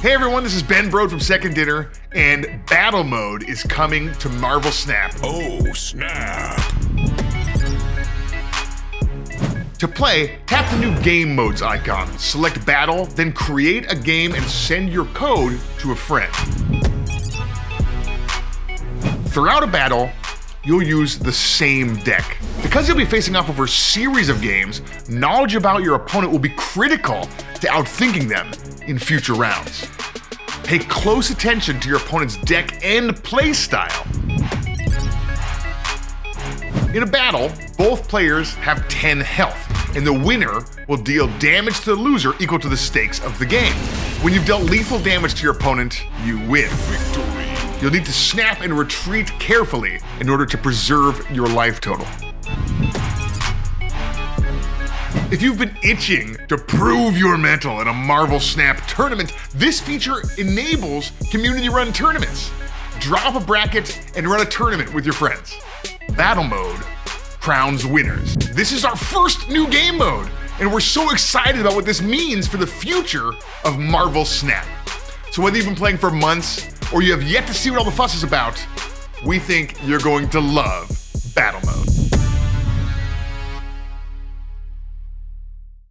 Hey everyone, this is Ben Brode from Second Dinner, and Battle Mode is coming to Marvel Snap. Oh, snap. To play, tap the new Game Modes icon, select Battle, then create a game and send your code to a friend. Throughout a battle, you'll use the same deck. Because you'll be facing off over a series of games, knowledge about your opponent will be critical to outthinking them in future rounds. Pay close attention to your opponent's deck and playstyle. In a battle, both players have 10 health, and the winner will deal damage to the loser equal to the stakes of the game. When you've dealt lethal damage to your opponent, you win. Victory. You'll need to snap and retreat carefully in order to preserve your life total. If you've been itching to prove your mental in a Marvel Snap tournament, this feature enables community run tournaments. Drop a bracket and run a tournament with your friends. Battle mode crowns winners. This is our first new game mode, and we're so excited about what this means for the future of Marvel Snap. So whether you've been playing for months or you have yet to see what all the fuss is about, we think you're going to love.